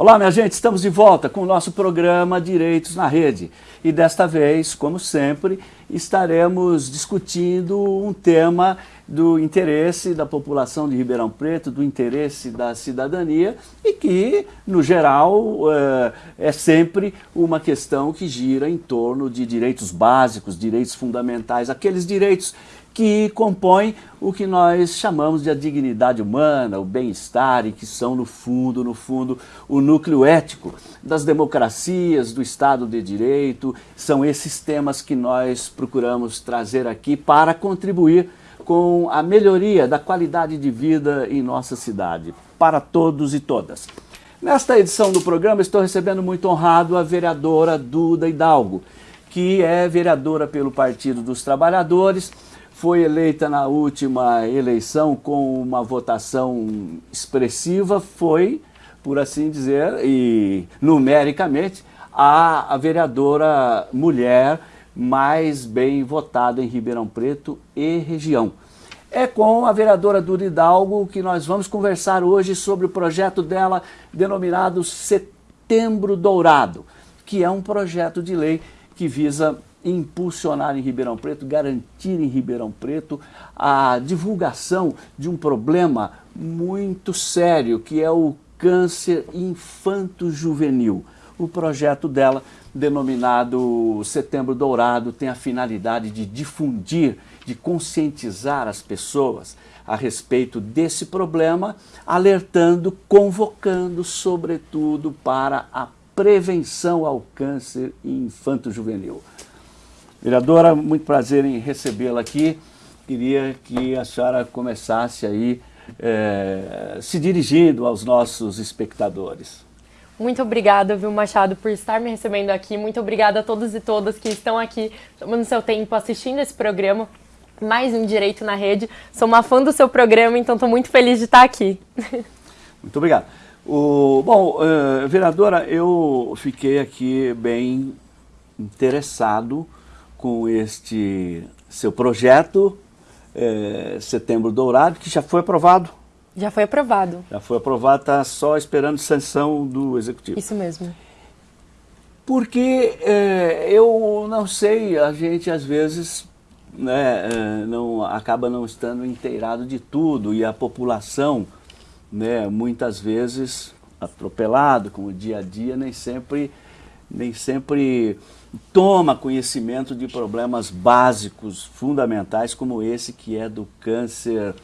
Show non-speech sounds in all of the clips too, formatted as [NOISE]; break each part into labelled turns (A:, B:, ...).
A: Olá, minha gente, estamos de volta com o nosso programa Direitos na Rede. E desta vez, como sempre, estaremos discutindo um tema do interesse da população de Ribeirão Preto, do interesse da cidadania e que, no geral, é, é sempre uma questão que gira em torno de direitos básicos, direitos fundamentais, aqueles direitos que compõem o que nós chamamos de a dignidade humana, o bem-estar e que são, no fundo, no fundo, o núcleo ético das democracias, do Estado de Direito. São esses temas que nós procuramos trazer aqui para contribuir com a melhoria da qualidade de vida em nossa cidade, para todos e todas. Nesta edição do programa, estou recebendo muito honrado a vereadora Duda Hidalgo, que é vereadora pelo Partido dos Trabalhadores, foi eleita na última eleição com uma votação expressiva, foi, por assim dizer, e numericamente, a, a vereadora mulher mais bem votada em Ribeirão Preto e região. É com a vereadora Dura Hidalgo que nós vamos conversar hoje sobre o projeto dela denominado Setembro Dourado, que é um projeto de lei que visa impulsionar em Ribeirão Preto, garantir em Ribeirão Preto a divulgação de um problema muito sério, que é o câncer infanto-juvenil. O projeto dela, denominado Setembro Dourado, tem a finalidade de difundir, de conscientizar as pessoas a respeito desse problema, alertando, convocando, sobretudo, para a prevenção ao câncer infanto-juvenil. Vereadora, muito prazer em recebê-la aqui. Queria que a senhora começasse aí é, se dirigindo aos nossos espectadores.
B: Muito obrigada, viu, Machado, por estar me recebendo aqui. Muito obrigada a todos e todas que estão aqui tomando seu tempo assistindo esse programa. Mais um Direito na Rede. Sou uma fã do seu programa, então estou muito feliz de estar aqui. [LAUGHS]
A: Muito obrigado. O, bom, uh, vereadora, eu fiquei aqui bem interessado com este seu projeto, é, Setembro Dourado, que já foi aprovado.
B: Já foi aprovado.
A: Já foi aprovado, está só esperando sanção do Executivo.
B: Isso mesmo.
A: Porque é, eu não sei, a gente às vezes né, é, não, acaba não estando inteirado de tudo e a população, né, muitas vezes atropelado com o dia a dia, nem sempre, nem sempre toma conhecimento de problemas básicos, fundamentais, como esse que é do câncer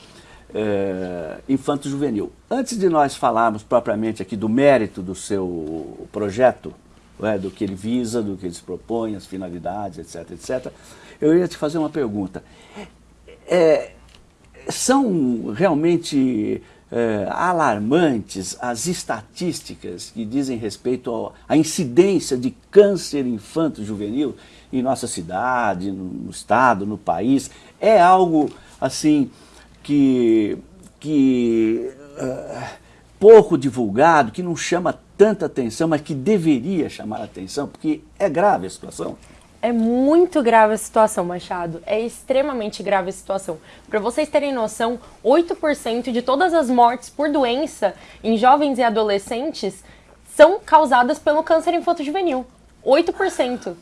A: é, infanto-juvenil. Antes de nós falarmos propriamente aqui do mérito do seu projeto, é, do que ele visa, do que ele se propõe, as finalidades, etc, etc, eu ia te fazer uma pergunta. É, são realmente é, alarmantes as estatísticas que dizem respeito à incidência de câncer infanto-juvenil em nossa cidade, no estado, no país. É algo assim que, que uh, pouco divulgado, que não chama tanta atenção, mas que deveria chamar atenção, porque é grave a situação.
B: É muito grave a situação, Machado. É extremamente grave a situação. Para vocês terem noção, 8% de todas as mortes por doença em jovens e adolescentes são causadas pelo câncer infanto-juvenil. 8%.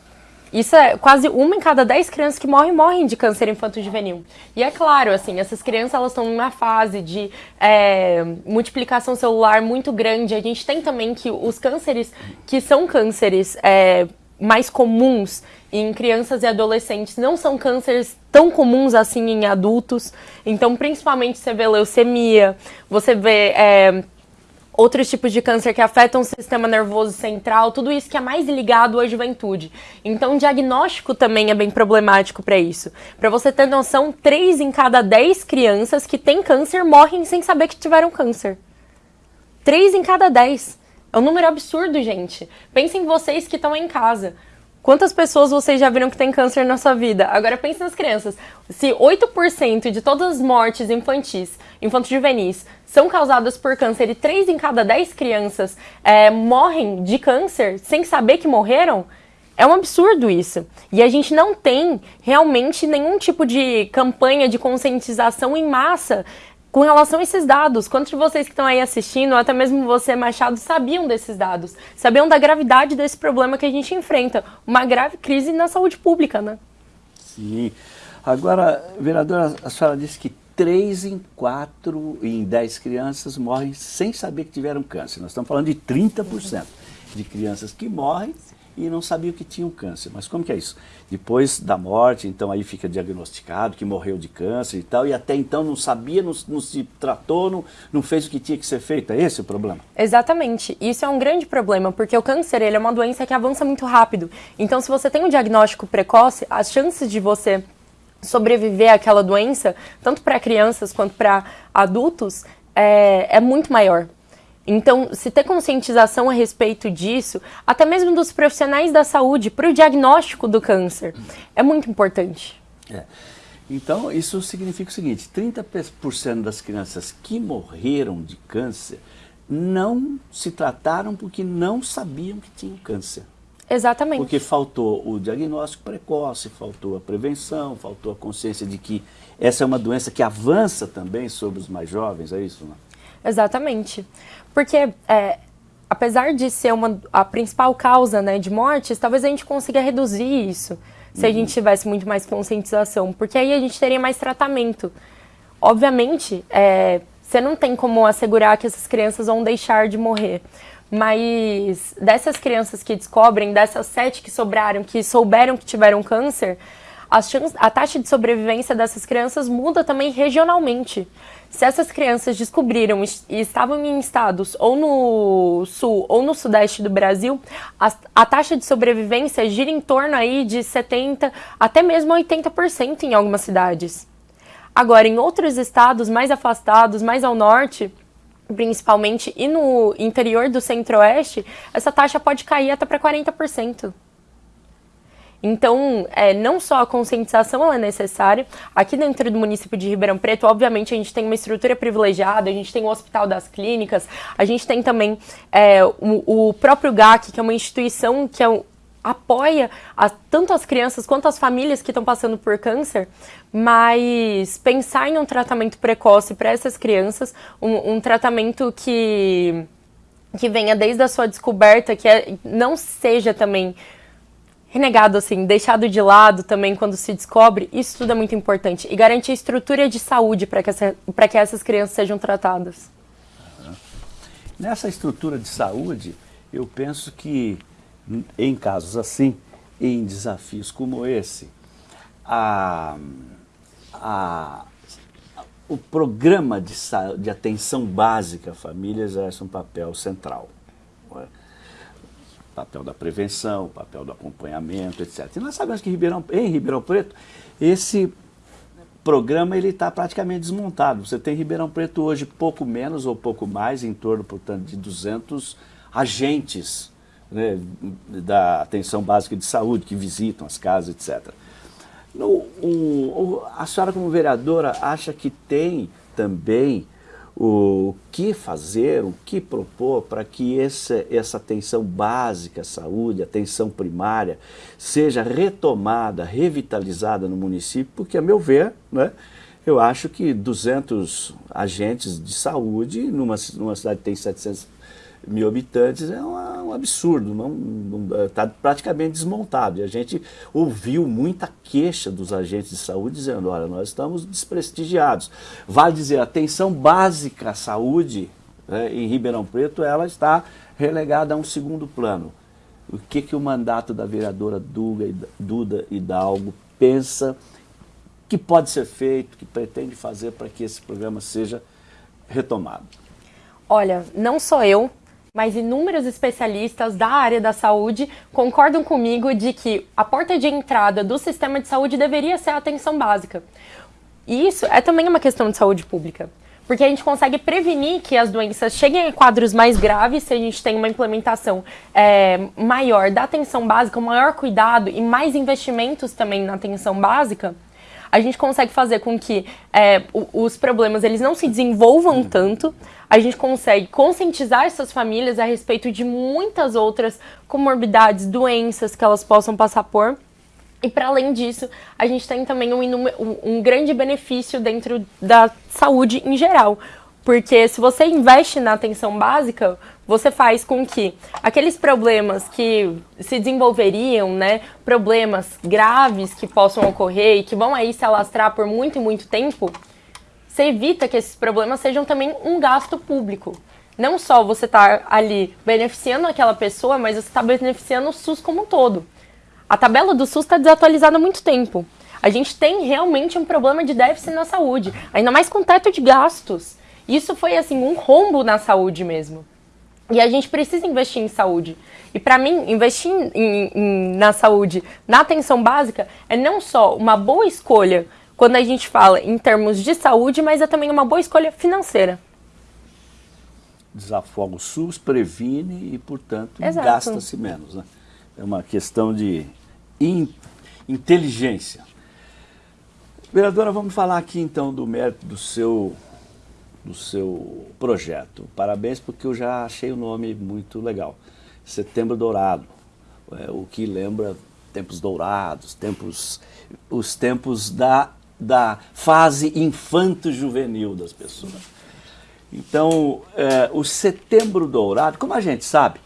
B: Isso é quase uma em cada 10 crianças que morrem, morrem de câncer infanto-juvenil. E é claro, assim, essas crianças elas estão numa fase de é, multiplicação celular muito grande. A gente tem também que os cânceres, que são cânceres é, mais comuns em crianças e adolescentes não são cânceres tão comuns assim em adultos. Então, principalmente você vê leucemia, você vê é, outros tipos de câncer que afetam o sistema nervoso central, tudo isso que é mais ligado à juventude. Então, o diagnóstico também é bem problemático para isso. Para você ter noção, 3 em cada 10 crianças que têm câncer morrem sem saber que tiveram câncer. 3 em cada 10. É um número absurdo, gente. Pensem vocês que estão em casa. Quantas pessoas vocês já viram que tem câncer na sua vida? Agora pense nas crianças. Se 8% de todas as mortes infantis, infanto-juvenis, são causadas por câncer e 3 em cada 10 crianças é, morrem de câncer sem saber que morreram, é um absurdo isso. E a gente não tem realmente nenhum tipo de campanha de conscientização em massa com relação a esses dados. Quantos de vocês que estão aí assistindo, até mesmo você, Machado, sabiam desses dados? Sabiam da gravidade desse problema que a gente enfrenta? Uma grave crise na saúde pública, né?
A: Sim. Agora, vereadora, a senhora disse que 3 em 4 em 10 crianças morrem sem saber que tiveram câncer. Nós estamos falando de 30% de crianças que morrem e não sabiam que tinham câncer. Mas como que é isso? Depois da morte, então aí fica diagnosticado que morreu de câncer e tal, e até então não sabia, não, não se tratou, não, não fez o que tinha que ser feito. É esse o problema?
B: Exatamente. Isso é um grande problema, porque o câncer ele é uma doença que avança muito rápido. Então, se você tem um diagnóstico precoce, as chances de você sobreviver àquela doença, tanto para crianças quanto para adultos, é, é muito maior. Então, se ter conscientização a respeito disso, até mesmo dos profissionais da saúde, para o diagnóstico do câncer, é muito importante.
A: É. Então, isso significa o seguinte, 30% das crianças que morreram de câncer não se trataram porque não sabiam que tinham câncer.
B: Exatamente.
A: Porque faltou o diagnóstico precoce, faltou a prevenção, faltou a consciência de que essa é uma doença que avança também sobre os mais jovens, é isso? Não?
B: Exatamente. Porque, é, apesar de ser uma, a principal causa né, de mortes, talvez a gente consiga reduzir isso se uhum. a gente tivesse muito mais conscientização, porque aí a gente teria mais tratamento. Obviamente, é, você não tem como assegurar que essas crianças vão deixar de morrer. Mas dessas crianças que descobrem, dessas sete que sobraram, que souberam que tiveram câncer, a taxa de sobrevivência dessas crianças muda também regionalmente. Se essas crianças descobriram e estavam em estados ou no sul ou no sudeste do Brasil, a, a taxa de sobrevivência gira em torno aí de 70% até mesmo 80% em algumas cidades. Agora, em outros estados mais afastados, mais ao norte, principalmente, e no interior do centro-oeste, essa taxa pode cair até para 40%. Então, é, não só a conscientização é necessária, aqui dentro do município de Ribeirão Preto, obviamente, a gente tem uma estrutura privilegiada, a gente tem o Hospital das Clínicas, a gente tem também é, o, o, próprio GAC, que é uma instituição que é, apoia a, tanto as crianças quanto as famílias que estão passando por câncer, mas pensar em um tratamento precoce para essas crianças, um, um tratamento que que venha desde a sua descoberta, que é, não seja também renegado, assim, deixado de lado também quando se descobre, isso tudo é muito importante. E garantir estrutura de saúde para que, que essas crianças sejam tratadas.
A: Nessa estrutura de saúde, eu penso que em casos assim, em desafios como esse, a, a, o programa de, de atenção básica à família exerce um papel central. Papel da prevenção, papel do acompanhamento, etc. E nós sabemos que Ribeirão, em Ribeirão Preto, esse programa ele está praticamente desmontado. Você tem em Ribeirão Preto hoje pouco menos ou pouco mais, em torno, portanto, de 200 agentes né, da atenção básica de saúde que visitam as casas, etc. No, a senhora, como vereadora, acha que tem também o que fazer, o que propor para que essa, essa atenção básica à saúde, atenção primária, seja retomada, revitalizada no município, porque, a meu ver, né, eu acho que 200 agentes de saúde, numa, numa cidade que tem 700 mil habitantes é uma, um absurdo, está praticamente desmontado. E a gente ouviu muita queixa dos agentes de saúde dizendo, olha, nós estamos desprestigiados. Vale dizer, a atenção básica à saúde né, em Ribeirão Preto, ela está relegada a um segundo plano. O que, que o mandato da vereadora Duda, Duda Hidalgo pensa que pode ser feito, que pretende fazer para que esse programa seja retomado?
B: Olha, não sou eu, mas inúmeros especialistas da área da saúde concordam comigo de que a porta de entrada do sistema de saúde deveria ser a atenção básica. E isso é também uma questão de saúde pública. Porque a gente consegue prevenir que as doenças cheguem a quadros mais graves se a gente tem uma implementação é, maior da atenção básica, um maior cuidado e mais investimentos também na atenção básica a gente consegue fazer com que é, os problemas eles não se desenvolvam tanto, a gente consegue conscientizar essas famílias a respeito de muitas outras comorbidades, doenças que elas possam passar por. E para além disso, a gente tem também um, um, grande benefício dentro da saúde em geral. Porque se você investe na atenção básica, você faz com que aqueles problemas que se desenvolveriam, né, problemas graves que possam ocorrer e que vão aí se alastrar por muito e muito tempo, você evita que esses problemas sejam também um gasto público. Não só você está ali beneficiando aquela pessoa, mas você está beneficiando o SUS como um todo. A tabela do SUS está desatualizada há muito tempo. A gente tem realmente um problema de déficit na saúde, ainda mais com teto de gastos. Isso foi assim um rombo na saúde mesmo. E a gente precisa investir em saúde. E para mim, investir em, em, na saúde, na atenção básica, é não só uma boa escolha quando a gente fala em termos de saúde, mas é também uma boa escolha financeira.
A: Desafoga o SUS, previne e, portanto, gasta-se menos. Né? É uma questão de in, inteligência. Vereadora, vamos falar aqui então do mérito do seu, do seu projeto. Parabéns porque eu já achei o nome muito legal. Setembro Dourado, é, o que lembra tempos dourados, tempos, os tempos da, da fase infanto-juvenil das pessoas. Então, é, o Setembro Dourado, como a gente sabe,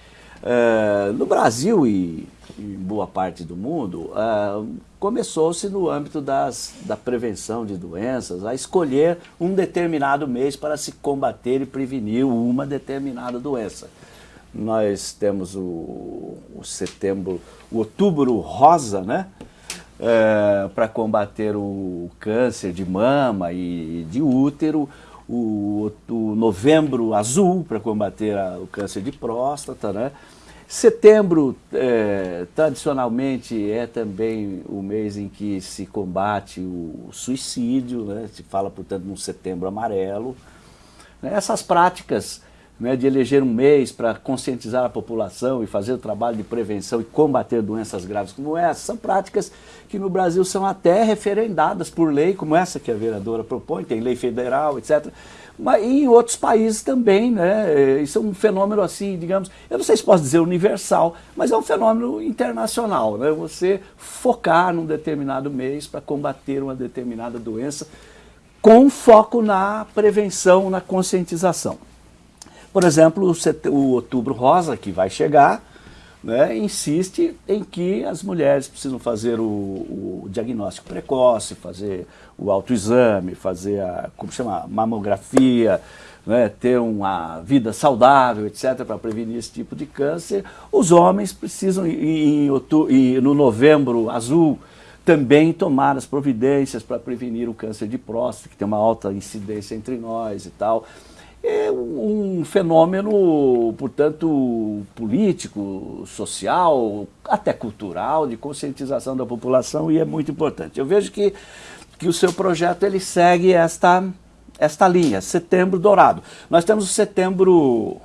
A: é, no Brasil e em boa parte do mundo, é, começou-se no âmbito das, da prevenção de doenças a escolher um determinado mês para se combater e prevenir uma determinada doença. Nós temos o, o setembro, o outubro rosa, né? É, para combater o câncer de mama e de útero, o, o novembro azul para combater a, o câncer de próstata, né? Setembro, é, tradicionalmente, é também o mês em que se combate o suicídio, né? se fala, portanto, num setembro amarelo. Né? Essas práticas né, de eleger um mês para conscientizar a população e fazer o trabalho de prevenção e combater doenças graves como essa, são práticas que no Brasil são até referendadas por lei, como essa que a vereadora propõe, tem lei federal, etc., mas em outros países também, né? É, isso é um fenômeno assim, digamos, eu não sei se posso dizer universal, mas é um fenômeno internacional, né? Você focar num determinado mês para combater uma determinada doença com foco na prevenção, na conscientização. Por exemplo, o Outubro Rosa, que vai chegar, né, insiste em que as mulheres precisam fazer o, o, diagnóstico precoce, fazer o autoexame, fazer a como chama, mamografia, né, ter uma vida saudável, etc., para prevenir esse tipo de câncer. Os homens precisam, em, em, no novembro azul, também tomar as providências para prevenir o câncer de próstata, que tem uma alta incidência entre nós e tal é um fenômeno, portanto, político, social, até cultural, de conscientização da população e é muito importante. Eu vejo que, que o seu projeto ele segue esta, esta linha, setembro dourado. Nós temos o setembro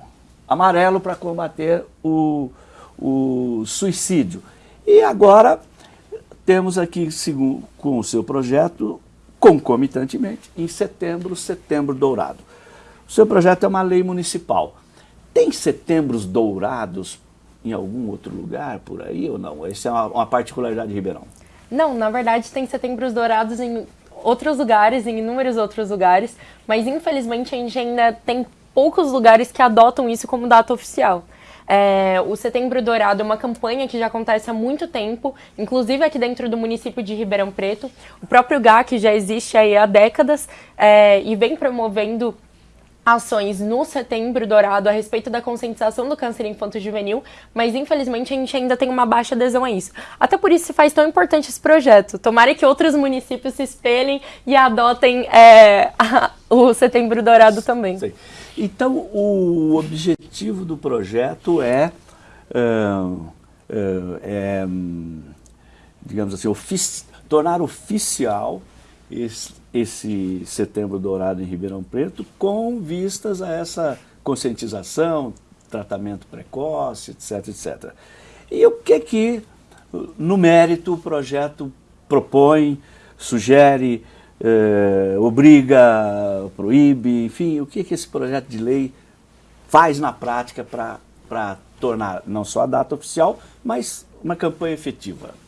A: amarelo para combater o, o suicídio. E agora temos aqui, com o seu projeto, concomitantemente, em setembro, setembro dourado. O seu projeto é uma lei municipal. Tem setembros dourados em algum outro lugar por aí ou não? Essa é uma, uma particularidade de Ribeirão.
B: Não, na verdade tem setembros dourados em outros lugares, em inúmeros outros lugares, mas infelizmente a gente ainda tem poucos lugares que adotam isso como data oficial. É, o Setembro Dourado é uma campanha que já acontece há muito tempo, inclusive aqui dentro do município de Ribeirão Preto. O próprio GAC já existe há décadas é, e vem promovendo ações no Setembro Dourado a respeito da conscientização do câncer infanto-juvenil, mas infelizmente a gente ainda tem uma baixa adesão a isso. Até por isso se faz tão importante esse projeto. Tomara que outros municípios se espelhem e adotem é, [LAUGHS] a, o Setembro Dourado também.
A: Então, o objetivo do projeto é, é, é, é digamos assim, ofici tornar oficial esse, Setembro Dourado em Ribeirão Preto com vistas a essa conscientização, tratamento precoce, etc, etc. E o que que, no mérito, o projeto propõe, sugere, eh, obriga, proíbe, enfim, o que que esse projeto de lei faz na prática para tornar não só a data oficial, mas uma campanha efetiva?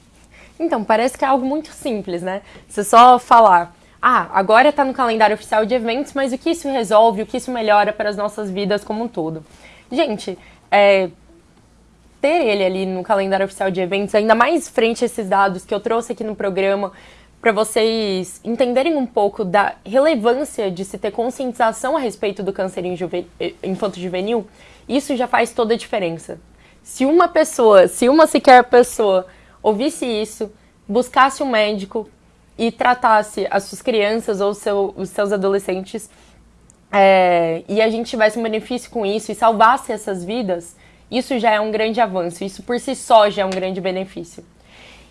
B: Então, parece que é algo muito simples, né? Você só falar, ah, agora está no calendário oficial de eventos, mas o que isso resolve, o que isso melhora para as nossas vidas como um todo? Gente, é, ter ele ali no calendário oficial de eventos, ainda mais frente a esses dados que eu trouxe aqui no programa, para vocês entenderem um pouco da relevância de se ter conscientização a respeito do câncer eh, infanto-juvenil, isso já faz toda a diferença. Se uma pessoa, se uma sequer pessoa ouvisse isso, buscasse um médico e tratasse as suas crianças ou seu, os seus adolescentes é, e a gente tivesse um benefício com isso e salvasse essas vidas, isso já é um grande avanço. Isso por si só já é um grande benefício.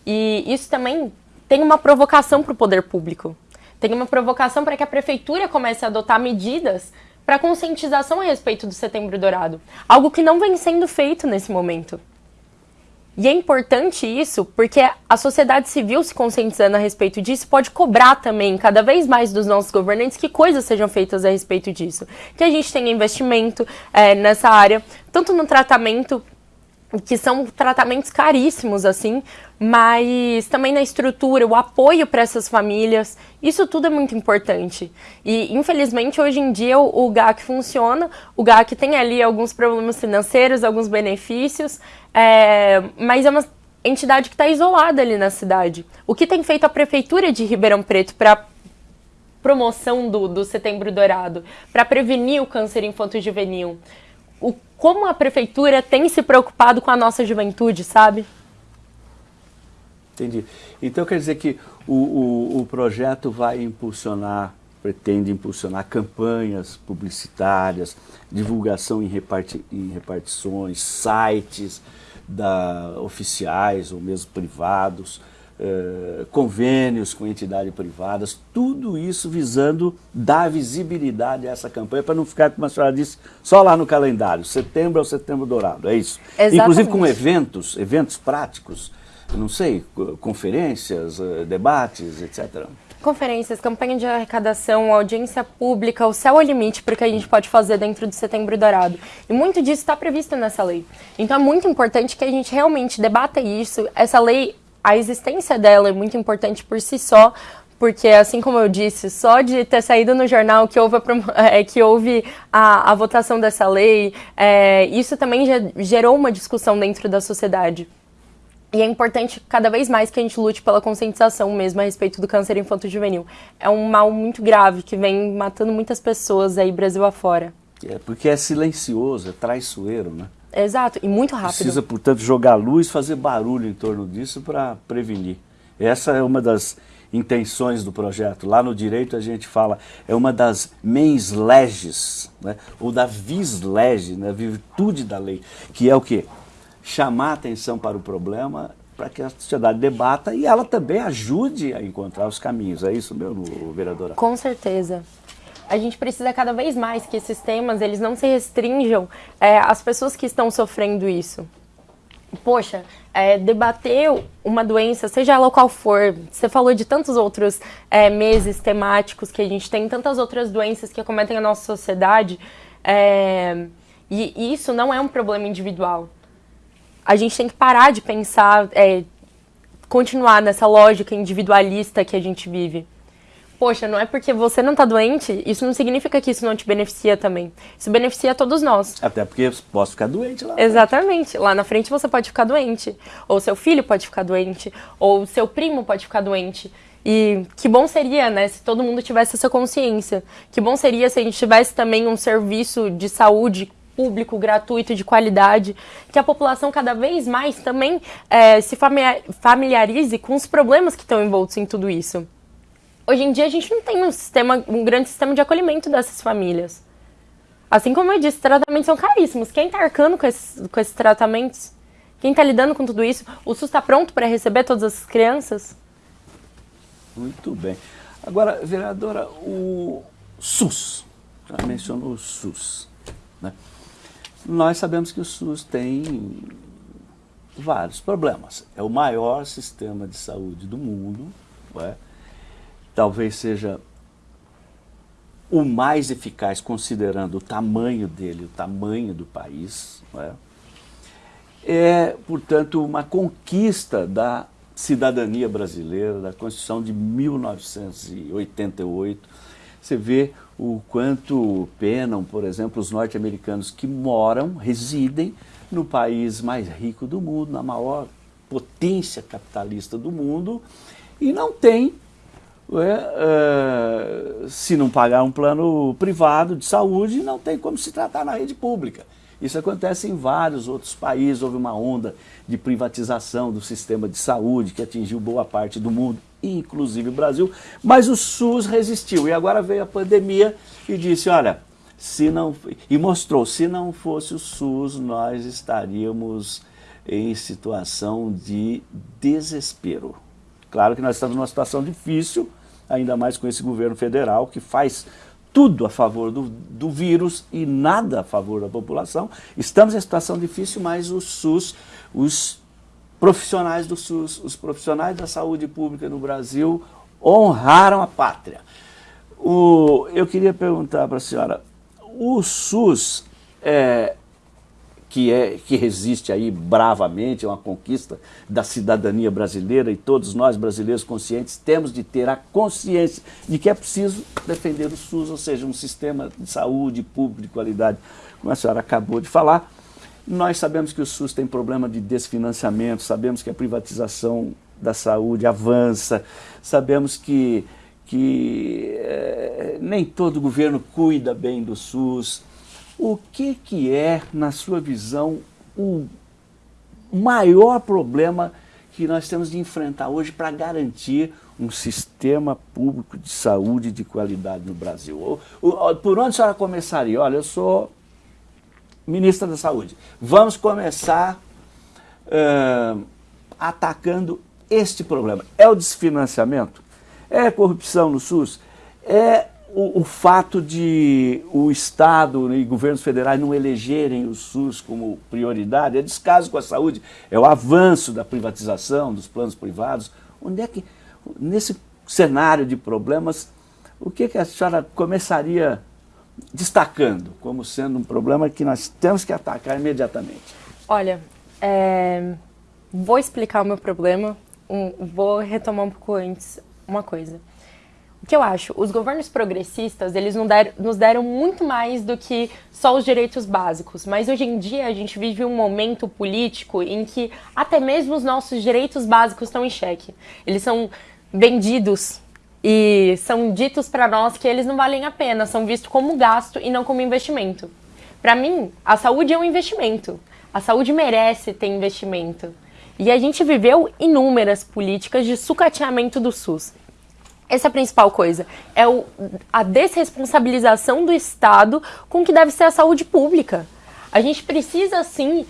B: E isso também tem uma provocação para o poder público. Tem uma provocação para que a prefeitura comece a adotar medidas para conscientização a respeito do Setembro Dourado. Algo que não vem sendo feito nesse momento. E é importante isso porque a sociedade civil se conscientizando a respeito disso pode cobrar também cada vez mais dos nossos governantes que coisas sejam feitas a respeito disso. Que a gente tenha investimento é, nessa área, tanto no tratamento que são tratamentos caríssimos, assim, mas também na estrutura, o apoio para essas famílias, isso tudo é muito importante. E, infelizmente, hoje em dia o, GAC funciona, o GAC tem ali alguns problemas financeiros, alguns benefícios, é, mas é uma entidade que está isolada ali na cidade. O que tem feito a Prefeitura de Ribeirão Preto para promoção do, do Setembro Dourado, para prevenir o câncer infanto-juvenil? O, como a prefeitura tem se preocupado com a nossa juventude, sabe?
A: Entendi. Então quer dizer que o, o, o projeto vai impulsionar, pretende impulsionar campanhas publicitárias, divulgação em, reparti, em repartições, sites da, oficiais ou mesmo privados, eh, convênios com entidades privadas, tudo isso visando dar visibilidade a essa campanha para não ficar, como a senhora disse, só lá no calendário, setembro é o setembro dourado, é isso? Exatamente. Inclusive com eventos, eventos práticos, não sei, conferências, eh, debates, etc.
B: Conferências, campanha de arrecadação, audiência pública, o céu é o limite para o que a gente pode fazer dentro do Setembro Dourado. E muito disso está previsto nessa lei. Então é muito importante que a gente realmente debata isso. Essa lei a existência dela é muito importante por si só, porque assim como eu disse, só de ter saído no jornal que houve a, [LAUGHS] é, que houve a, a votação dessa lei, é, isso também gerou uma discussão dentro da sociedade. E é importante cada vez mais que a gente lute pela conscientização mesmo a respeito do câncer infanto-juvenil. É um mal muito grave que vem matando muitas pessoas aí Brasil afora.
A: É, porque é silencioso, é traiçoeiro, né?
B: Exato, e muito rápido.
A: Precisa, portanto, jogar luz, fazer barulho em torno disso para prevenir. Essa é uma das intenções do projeto. Lá no direito a gente fala, é uma das mens leges, né? ou da vis lege, né? virtude da lei, que é o quê? Chamar atenção para o problema para que a sociedade debata e ela também ajude a encontrar os caminhos. É isso mesmo, vereadora?
B: Com certeza a gente precisa cada vez mais que esses temas eles não se restringam é, às pessoas que estão sofrendo isso. Poxa, é, debater uma doença, seja ela qual for, você falou de tantos outros é, meses temáticos que a gente tem, tantas outras doenças que acometem a nossa sociedade, é, e isso não é um problema individual. A gente tem que parar de pensar, é, continuar nessa lógica individualista que a gente vive poxa, não é porque você não está doente, isso não significa que isso não te beneficia também. Isso beneficia a todos nós.
A: Até porque posso ficar doente lá.
B: Exatamente. Lá na frente você pode ficar doente. Ou seu filho pode ficar doente. Ou seu primo pode ficar doente. E que bom seria, né, se todo mundo tivesse essa consciência. Que bom seria se a gente tivesse também um serviço de saúde público, gratuito, de qualidade, que a população cada vez mais também é, se familiarize com os problemas que estão envoltos em tudo isso. Hoje em dia a gente não tem um sistema, um grande sistema de acolhimento dessas famílias. Assim como eu disse, tratamentos são caríssimos. Quem está arcando com esses, com esses tratamentos? Quem está lidando com tudo isso? O SUS está pronto para receber todas as crianças?
A: Muito bem. Agora, vereadora, o SUS, já mencionou o SUS. Né? Nós sabemos que o SUS tem vários problemas. É o maior sistema de saúde do mundo, é? Talvez seja o mais eficaz, considerando o tamanho dele, o tamanho do país. É? é, portanto, uma conquista da cidadania brasileira, da Constituição de 1988, você vê o quanto penam, por exemplo, os norte-americanos que moram, residem no país mais rico do mundo, na maior potência capitalista do mundo, e não tem, é, se não pagar um plano privado de saúde, não tem como se tratar na rede pública. Isso acontece em vários outros países, houve uma onda de privatização do sistema de saúde que atingiu boa parte do mundo, inclusive o Brasil, mas o SUS resistiu. E agora veio a pandemia e disse, olha, se não e mostrou, se não fosse o SUS, nós estaríamos em situação de desespero. Claro que nós estamos numa situação difícil, ainda mais com esse governo federal que faz tudo a favor do, do vírus e nada a favor da população. Estamos em situação difícil, mas o SUS, os profissionais do SUS, os profissionais da saúde pública no Brasil honraram a pátria. O, eu queria perguntar para a senhora, o SUS é, que, é, que resiste aí bravamente, é uma conquista da cidadania brasileira e todos nós brasileiros conscientes temos de ter a consciência de que é preciso defender o SUS, ou seja, um sistema de saúde público de qualidade, como a senhora acabou de falar. Nós sabemos que o SUS tem problema de desfinanciamento, sabemos que a privatização da saúde avança, sabemos que, que é, nem todo governo cuida bem do SUS, o que, que é, na sua visão, o maior problema que nós temos de enfrentar hoje para garantir um sistema público de saúde de qualidade no Brasil? Por onde a senhora começaria? Olha, eu sou ministra da Saúde. Vamos começar uh, atacando este problema. É o desfinanciamento? É corrupção no SUS? É o, o, fato de o Estado e governos federais não elegerem o SUS como prioridade é descaso com a saúde, é o avanço da privatização, dos planos privados. Onde é que, nesse cenário de problemas, o que, que a senhora começaria destacando como sendo um problema que nós temos que atacar imediatamente?
B: Olha, é, vou explicar o meu problema, um, vou retomar um pouco antes uma coisa. Que eu acho? Os governos progressistas, eles nos deram, nos deram muito mais do que só os direitos básicos. Mas hoje em dia a gente vive um momento político em que até mesmo os nossos direitos básicos estão em xeque. Eles são vendidos e são ditos para nós que eles não valem a pena, são vistos como gasto e não como investimento. Para mim, a saúde é um investimento. A saúde merece ter investimento. E a gente viveu inúmeras políticas de sucateamento do SUS. Essa é a principal coisa. É o, a desresponsabilização do Estado com o que deve ser a saúde pública. A gente precisa, sim,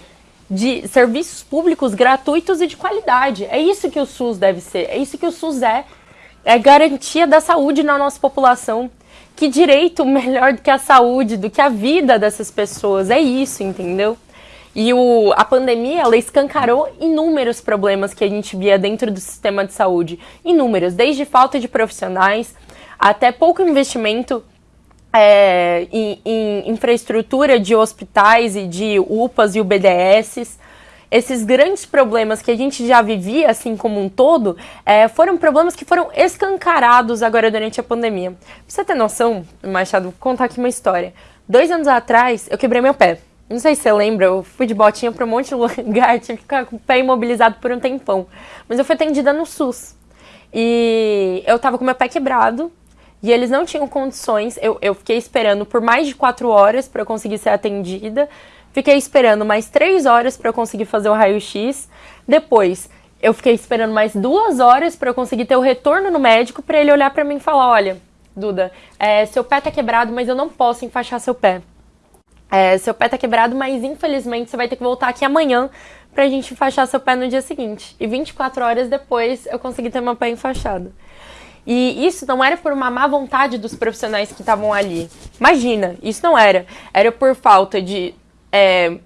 B: de serviços públicos gratuitos e de qualidade. É isso que o SUS deve ser. É isso que o SUS é. É garantia da saúde na nossa população. Que direito melhor do que a saúde, do que a vida dessas pessoas? É isso, entendeu? E o, a pandemia, ela escancarou inúmeros problemas que a gente via dentro do sistema de saúde. Inúmeros, desde falta de profissionais até pouco investimento é, em, em, infraestrutura de hospitais e de UPAs e UBDSs. Esses grandes problemas que a gente já vivia, assim como um todo, é, foram problemas que foram escancarados agora durante a pandemia. Pra você ter noção, Machado, vou contar aqui uma história. Dois anos atrás, eu quebrei meu pé. Não sei se você lembra, eu fui de botinha para um monte de [LAUGHS] lugar, tive que ficar com o pé imobilizado por um tempão. Mas eu fui atendida no SUS. E eu tava com meu pé quebrado e eles não tinham condições. Eu, eu fiquei esperando por mais de quatro horas para eu conseguir ser atendida. Fiquei esperando mais três horas para eu conseguir fazer o raio-x. Depois, eu fiquei esperando mais duas horas para eu conseguir ter o retorno no médico para ele olhar para mim e falar: olha, Duda, é, seu pé tá quebrado, mas eu não posso enfaixar seu pé. É, seu pé tá quebrado, mas infelizmente você vai ter que voltar aqui amanhã pra gente enfaixar seu pé no dia seguinte. E 24 horas depois eu consegui ter meu pé enfaixado. E isso não era por uma má vontade dos profissionais que estavam ali. Imagina, isso não era. Era por falta de é,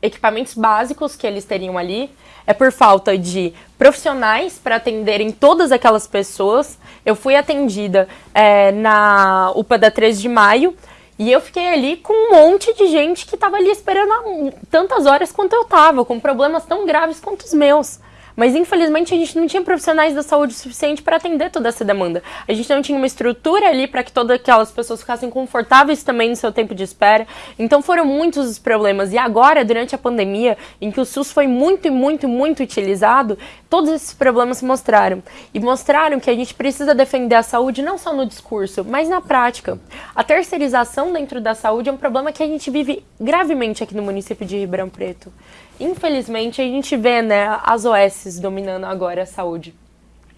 B: equipamentos básicos que eles teriam ali, é por falta de profissionais para atenderem todas aquelas pessoas. Eu fui atendida é, na UPA da 13 de maio, e eu fiquei ali com um monte de gente que estava ali esperando tantas horas quanto eu estava, com problemas tão graves quanto os meus. Mas infelizmente a gente não tinha profissionais da saúde suficiente para atender toda essa demanda. A gente não tinha uma estrutura ali para que todas aquelas pessoas ficassem confortáveis também no seu tempo de espera. Então foram muitos os problemas. E agora, durante a pandemia, em que o SUS foi muito, muito, muito utilizado, todos esses problemas se mostraram. E mostraram que a gente precisa defender a saúde não só no discurso, mas na prática. A terceirização dentro da saúde é um problema que a gente vive gravemente aqui no município de Ribeirão Preto. Infelizmente, a gente vê né, as OS dominando agora a saúde.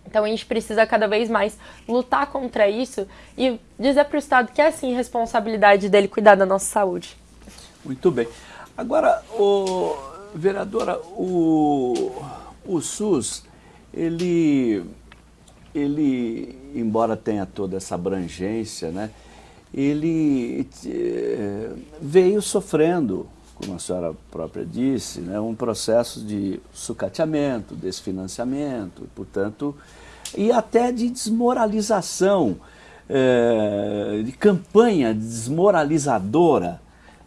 B: Então a gente precisa cada vez mais lutar contra isso e dizer para o Estado que é sim responsabilidade dele cuidar da nossa saúde.
A: Muito bem. Agora, o, vereadora, o, o SUS, ele, ele, embora tenha toda essa abrangência, né, ele eh, veio sofrendo como a senhora própria disse, né, um processo de sucateamento, desfinanciamento, portanto, e até de desmoralização, é, de campanha desmoralizadora,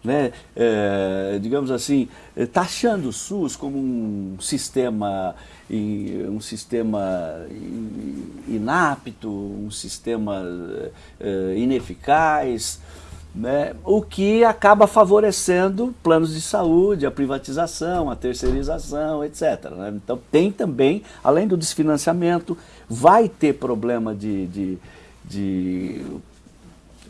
A: né, é, digamos assim, taxando o SUS como um sistema, um sistema inapto, um sistema ineficaz, né, o que acaba favorecendo planos de saúde, a privatização, a terceirização, etc. Né? Então tem também, além do desfinanciamento, vai ter problema de, de, de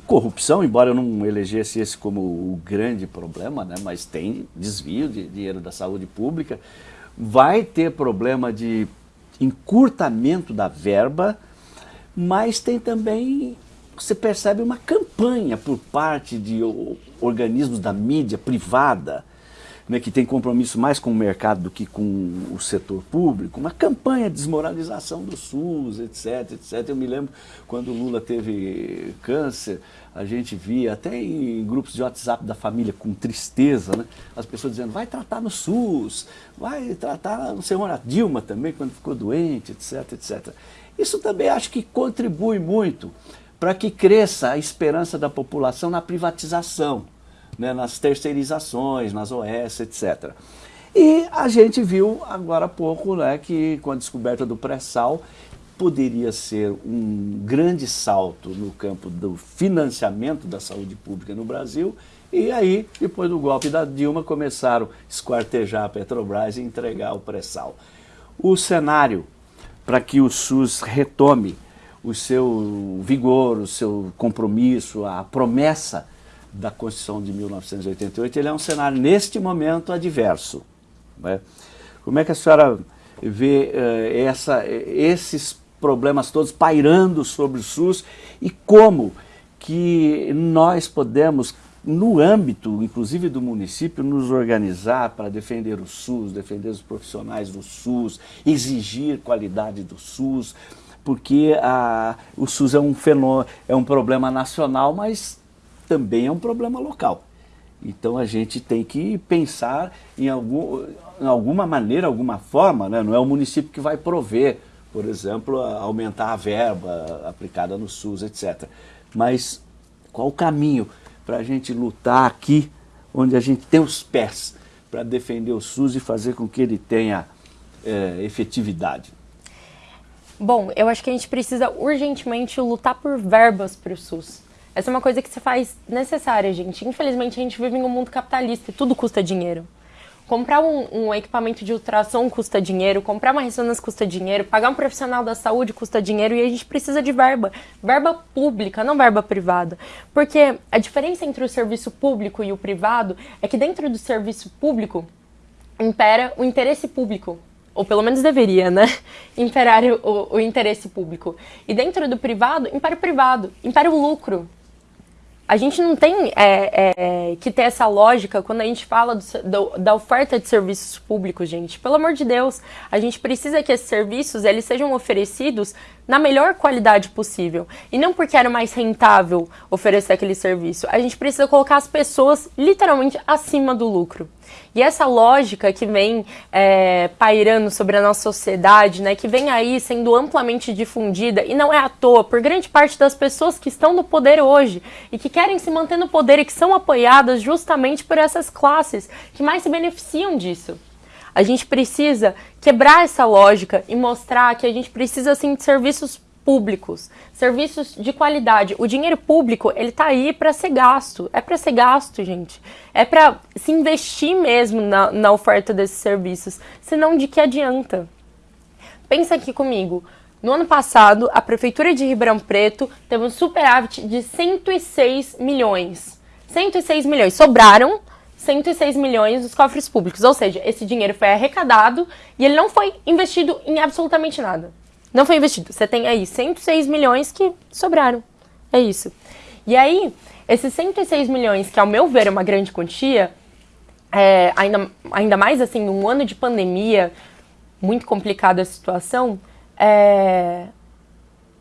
A: corrupção, embora eu não elegesse esse como o grande problema, né, mas tem desvio de dinheiro da saúde pública, vai ter problema de encurtamento da verba, mas tem também você percebe uma campanha por parte de organismos da mídia privada, né, que tem compromisso mais com o mercado do que com o setor público, uma campanha de desmoralização do SUS, etc, etc. Eu me lembro quando o Lula teve câncer, a gente via até em grupos de WhatsApp da família com tristeza, né, as pessoas dizendo, vai tratar no SUS, vai tratar, sei, a Dilma também, quando ficou doente, etc, etc. Isso também acho que contribui muito para que cresça a esperança da população na privatização, né, nas terceirizações, nas OS, etc. E a gente viu agora há pouco né, que com a descoberta do pré-sal poderia ser um grande salto no campo do financiamento da saúde pública no Brasil e aí, depois do golpe da Dilma, começaram a esquartejar a Petrobras e entregar o pré-sal. O cenário para que o SUS retome o seu vigor, o seu compromisso, a promessa da Constituição de 1988, ele é um cenário, neste momento, adverso. Né? Como é que a senhora vê uh, essa, esses problemas todos pairando sobre o SUS e como que nós podemos, no âmbito, inclusive do município, nos organizar para defender o SUS, defender os profissionais do SUS, exigir qualidade do SUS, porque a, o SUS é um, fenômeno, é um problema nacional, mas também é um problema local. Então a gente tem que pensar em, algum, em alguma maneira, alguma forma, né? não é o município que vai prover, por exemplo, a aumentar a verba aplicada no SUS, etc. Mas qual o caminho para a gente lutar aqui, onde a gente tem os pés para defender o SUS e fazer com que ele tenha é, efetividade?
B: Bom, eu acho que a gente precisa urgentemente lutar por verbas para o SUS. Essa é uma coisa que se faz necessária, gente. Infelizmente, a gente vive em um mundo capitalista e tudo custa dinheiro. Comprar um, um, equipamento de ultrassom custa dinheiro, comprar uma ressonância custa dinheiro, pagar um profissional da saúde custa dinheiro e a gente precisa de verba. Verba pública, não verba privada. Porque a diferença entre o serviço público e o privado é que dentro do serviço público impera o interesse público ou pelo menos deveria, né? [LAUGHS] Imperar o, o interesse público. E dentro do privado, impera o privado, impera o lucro. A gente não tem é, é, que ter essa lógica quando a gente fala do, do, da oferta de serviços públicos, gente. Pelo amor de Deus, a gente precisa que esses serviços eles sejam oferecidos na melhor qualidade possível. E não porque era mais rentável oferecer aquele serviço. A gente precisa colocar as pessoas literalmente acima do lucro. E essa lógica que vem é, pairando sobre a nossa sociedade, né, que vem aí sendo amplamente difundida, e não é à toa, por grande parte das pessoas que estão no poder hoje e que querem se manter no poder e que são apoiadas justamente por essas classes que mais se beneficiam disso. A gente precisa quebrar essa lógica e mostrar que a gente precisa sim de serviços públicos, serviços de qualidade. O dinheiro público, ele tá aí para ser gasto. É para ser gasto, gente. É para se investir mesmo na, na oferta desses serviços. Senão, de que adianta? Pensa aqui comigo. No ano passado, a Prefeitura de Ribeirão Preto teve um superávit de 106 milhões. 106 milhões. Sobraram 106 milhões dos cofres públicos. Ou seja, esse dinheiro foi arrecadado e ele não foi investido em absolutamente nada. Não foi investido. Você tem aí 106 milhões que sobraram. É isso. E aí, esses 106 milhões, que ao meu ver é uma grande quantia, é, ainda, ainda mais assim, num ano de pandemia, muito complicada a situação, é,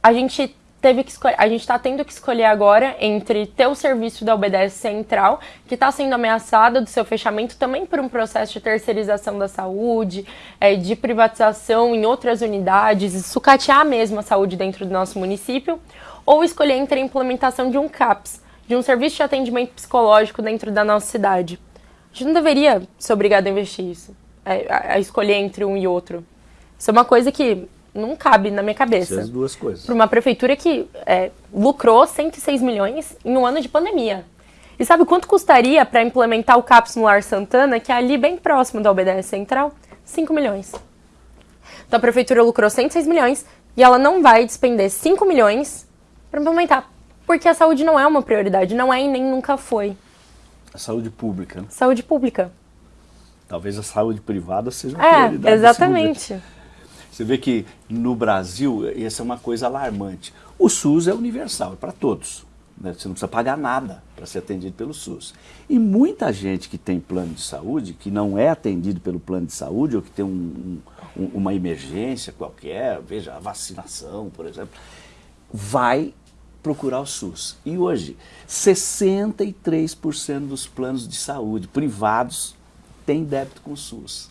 B: a gente teve que escolher, a gente está tendo que escolher agora entre ter o serviço da UBS Central, que está sendo ameaçada do seu fechamento também por um processo de terceirização da saúde, é, de privatização em outras unidades, e sucatear mesmo a saúde dentro do nosso município, ou escolher entre a implementação de um CAPS, de um serviço de atendimento psicológico dentro da nossa cidade. A gente não deveria ser obrigado a investir isso, é, a, a escolher entre um e outro. Isso é uma coisa que não cabe na minha cabeça.
A: As duas coisas.
B: Para uma prefeitura que é, lucrou 106 milhões em um ano de pandemia. E sabe quanto custaria para implementar o CAPS no Lar Santana, que é ali bem próximo da UBS Central? 5 milhões. Então a prefeitura lucrou 106 milhões e ela não vai despender 5 milhões para implementar. Porque a saúde não é uma prioridade, não é e nem nunca foi.
A: A saúde pública. Né?
B: Saúde pública.
A: Talvez a saúde privada seja uma
B: é,
A: prioridade.
B: Exatamente.
A: Você vê que no Brasil, essa é uma coisa alarmante. O SUS é universal, é para todos. Né? Você não precisa pagar nada para ser atendido pelo SUS. E muita gente que tem plano de saúde, que não é atendido pelo plano de saúde, ou que tem um, um, uma emergência qualquer, veja, a vacinação, por exemplo, vai procurar o SUS. E hoje, 63% dos planos de saúde privados têm débito com o SUS.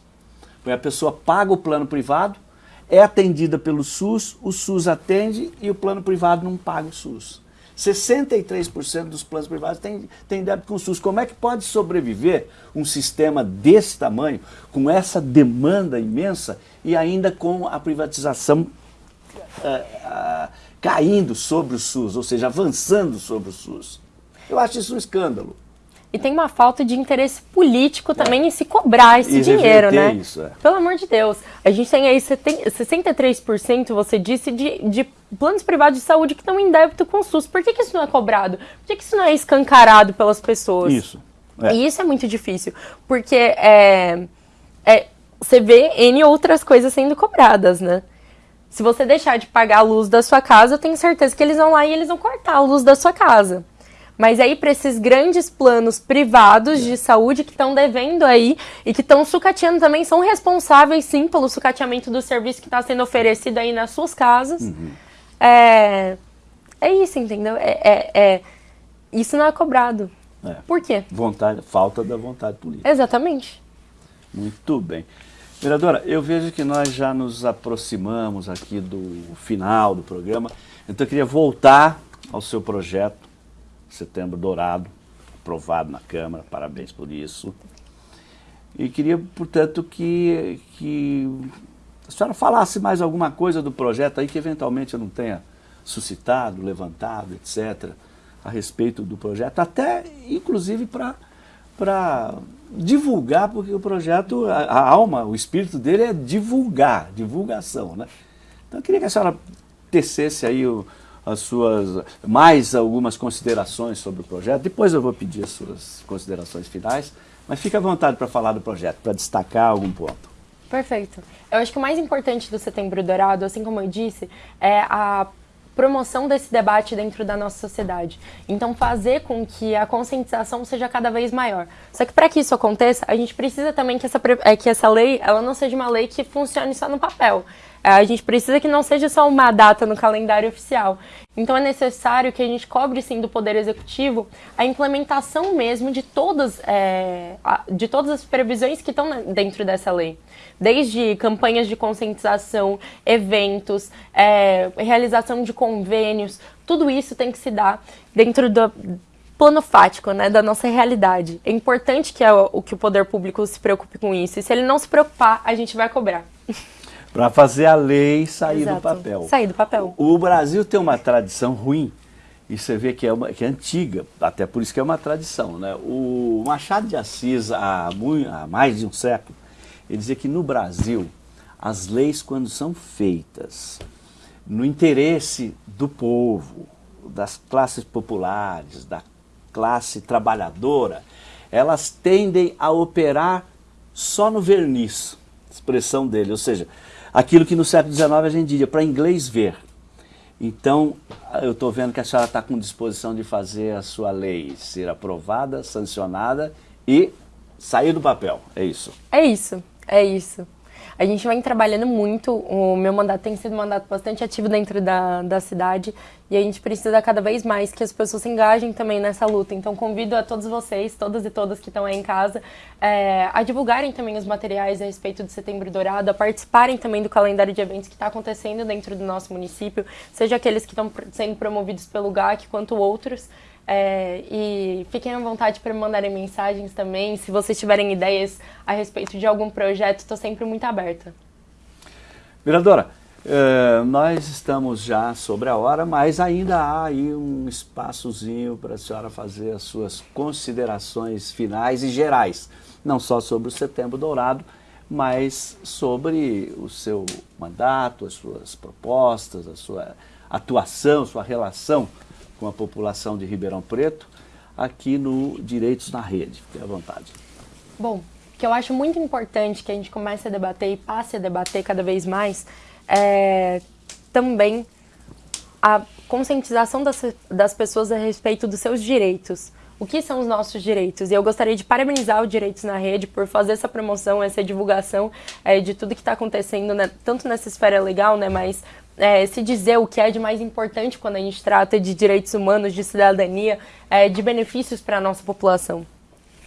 A: Porque a pessoa paga o plano privado, é atendida pelo SUS, o SUS atende e o plano privado não paga o SUS. 63% dos planos privados têm, têm débito com o SUS. Como é que pode sobreviver um sistema desse tamanho, com essa demanda imensa e ainda com a privatização uh, uh, caindo sobre o SUS, ou seja, avançando sobre o SUS? Eu acho isso um escândalo.
B: E tem uma falta de interesse político também é. em se cobrar esse
A: e
B: dinheiro, né?
A: Isso, é.
B: Pelo amor de Deus. A gente tem aí 63%, você disse, de, de planos privados de saúde que estão em débito com o SUS. Por que, que isso não é cobrado? Por que, que isso não é escancarado pelas pessoas?
A: Isso.
B: É. E isso é muito difícil, porque é, é, você vê N outras coisas sendo cobradas, né? Se você deixar de pagar a luz da sua casa, eu tenho certeza que eles vão lá e eles vão cortar a luz da sua casa. Mas aí, para esses grandes planos privados de saúde que estão devendo aí e que estão sucateando também, são responsáveis sim pelo sucateamento do serviço que está sendo oferecido aí nas suas casas. Uhum. É, é isso, entendeu? É, é, é, isso não é cobrado. É. Por quê?
A: Vontade, falta da vontade política.
B: Exatamente.
A: Muito bem. Vereadora, eu vejo que nós já nos aproximamos aqui do final do programa, então eu queria voltar ao seu projeto Setembro Dourado, aprovado na Câmara, parabéns por isso. E queria, portanto, que, que a senhora falasse mais alguma coisa do projeto aí que eventualmente eu não tenha suscitado, levantado, etc., a respeito do projeto, até inclusive para divulgar, porque o projeto, a, a, alma, o espírito dele é divulgar, divulgação. Né? Então eu queria que a senhora tecesse aí o, as suas mais algumas considerações sobre o projeto. Depois eu vou pedir as suas considerações finais, mas fique à vontade para falar do projeto, para destacar algum ponto.
B: Perfeito. Eu acho que o mais importante do Setembro Dourado, assim como eu disse, é a promoção desse debate dentro da nossa sociedade. Então, fazer com que a conscientização seja cada vez maior. Só que para que isso aconteça, a gente precisa também que essa, é, que essa lei ela não seja uma lei que funcione só no papel. É, a gente precisa que não seja só uma data no calendário oficial. Então é necessário que a gente cobre sim do Poder Executivo a implementação mesmo de todas, é, de todas as previsões que estão dentro dessa lei. Desde campanhas de conscientização, eventos, é, realização de convênios, tudo isso tem que se dar dentro do, plano fático, né, da nossa realidade. É importante que o que o poder público se preocupe com isso. E se ele não se preocupar, a gente vai cobrar. [LAUGHS]
A: Para fazer a lei sair
B: Exato.
A: do papel.
B: Sair do papel.
A: O Brasil tem uma tradição ruim, e você vê que é, uma, que é antiga, até por isso que é uma tradição. Né? O Machado de Assis, há, muito, há mais de um século, ele dizia que no Brasil, as leis, quando são feitas no interesse do povo, das classes populares, da classe trabalhadora, elas tendem a operar só no verniz, expressão dele, ou seja, aquilo que no século XIX a gente diria para inglês ver. Então, eu estou vendo que a senhora está com disposição de fazer a sua lei ser aprovada, sancionada e sair do papel, é isso?
B: É isso, é isso. A gente vem trabalhando muito, o meu mandato tem sido um mandato bastante ativo dentro da, da cidade e a gente precisa cada vez mais que as pessoas se engajem também nessa luta. Então convido a todos vocês, todas e todas que estão aí em casa, é, a divulgarem também os materiais a respeito do Setembro Dourado, a participarem também do calendário de eventos que está acontecendo dentro do nosso município, seja aqueles que estão sendo promovidos pelo GAC quanto outros. É, e fiquem à vontade para me mandarem mensagens também. Se vocês tiverem ideias a respeito de algum projeto, estou sempre muito aberta.
A: Vereadora, eh, nós estamos já sobre a hora, mas ainda há aí um espaçozinho para a senhora fazer as suas considerações finais e gerais. Não só sobre o Setembro Dourado, mas sobre o seu mandato, as suas propostas, a sua atuação, sua relação com a população de Ribeirão Preto, aqui no Direitos na Rede. Fique à vontade.
B: Bom, que eu acho muito importante que a gente comece a debater e passe a debater cada vez mais é também a conscientização das, das pessoas a respeito dos seus direitos. O que são os nossos direitos? E eu gostaria de parabenizar o Direitos na Rede por fazer essa promoção, essa divulgação é, de tudo que está acontecendo, né, tanto nessa esfera legal, né, mas é, se dizer o que é de mais importante quando a gente trata de direitos humanos, de cidadania, é, de benefícios para a nossa população.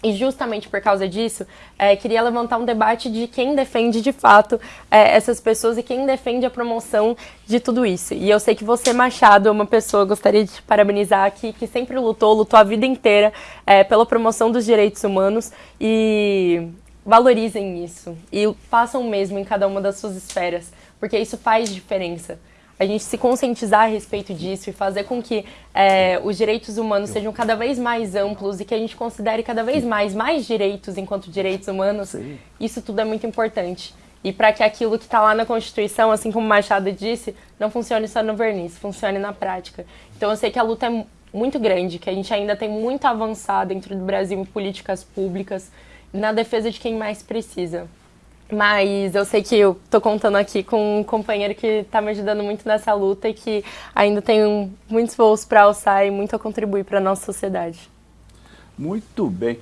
B: E justamente por causa disso, é, queria levantar um debate de quem defende de fato é, essas pessoas e quem defende a promoção de tudo isso. E eu sei que você, Machado, é uma pessoa, gostaria de te parabenizar aqui, que sempre lutou, lutou a vida inteira é, pela promoção dos direitos humanos e valorizem isso e façam o mesmo em cada uma das suas esferas porque isso faz diferença. A gente se conscientizar a respeito disso e fazer com que é, os direitos humanos sejam cada vez mais amplos e que a gente considere cada vez mais mais direitos enquanto direitos humanos, Sim. isso tudo é muito importante. E para que aquilo que está lá na Constituição, assim como Machado disse, não funcione só no verniz, funcione na prática. Então eu sei que a luta é muito grande, que a gente ainda tem muito a avançar dentro do Brasil em políticas públicas, na defesa de quem mais precisa. Mas eu sei que eu tô contando aqui com um companheiro que está me ajudando muito nessa luta e que ainda tem muitos voos para alçar e muito a contribuir para a nossa sociedade.
A: Muito bem.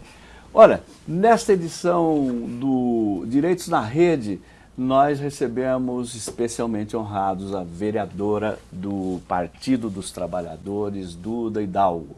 A: Olha, nesta edição do Direitos na Rede, nós recebemos especialmente honrados a vereadora do Partido dos Trabalhadores, Duda Hidalgo.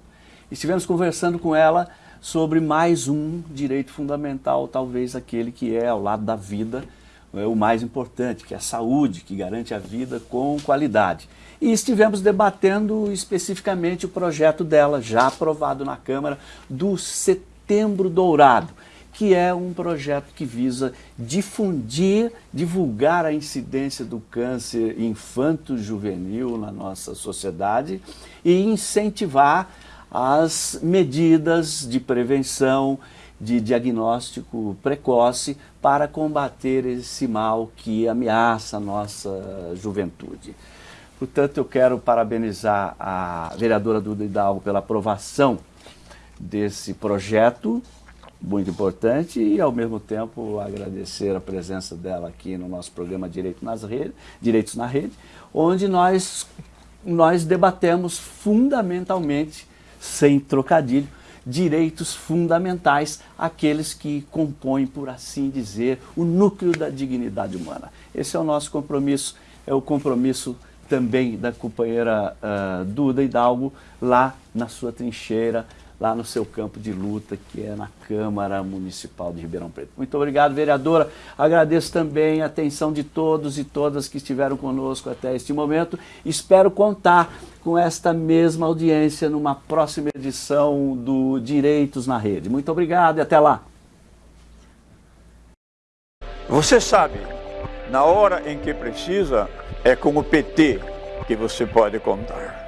A: Estivemos conversando com ela sobre mais um direito fundamental, talvez aquele que é ao lado da vida, é o mais importante, que é a saúde, que garante a vida com qualidade. E estivemos debatendo especificamente o projeto dela, já aprovado na Câmara, do Setembro Dourado, que é um projeto que visa difundir, divulgar a incidência do câncer infanto-juvenil na nossa sociedade e incentivar as medidas de prevenção, de diagnóstico precoce para combater esse mal que ameaça a nossa juventude. Portanto, eu quero parabenizar a vereadora Duda Hidalgo pela aprovação desse projeto, muito importante, e ao mesmo tempo agradecer a presença dela aqui no nosso programa Direito nas Rede, Direitos na Rede, onde nós, nós debatemos fundamentalmente sem trocadilho, direitos fundamentais, aqueles que compõem, por assim dizer, o núcleo da dignidade humana. Esse é o nosso compromisso, é o compromisso também da companheira uh, Duda Hidalgo, lá na sua trincheira, lá no seu campo de luta, que é na Câmara Municipal de Ribeirão Preto. Muito obrigado, vereadora. Agradeço também a atenção de todos e todas que estiveram conosco até este momento. Espero contar com esta mesma audiência numa próxima edição do Direitos na Rede. Muito obrigado e até lá.
C: Você sabe, na hora em que precisa, é com o PT que você pode contar.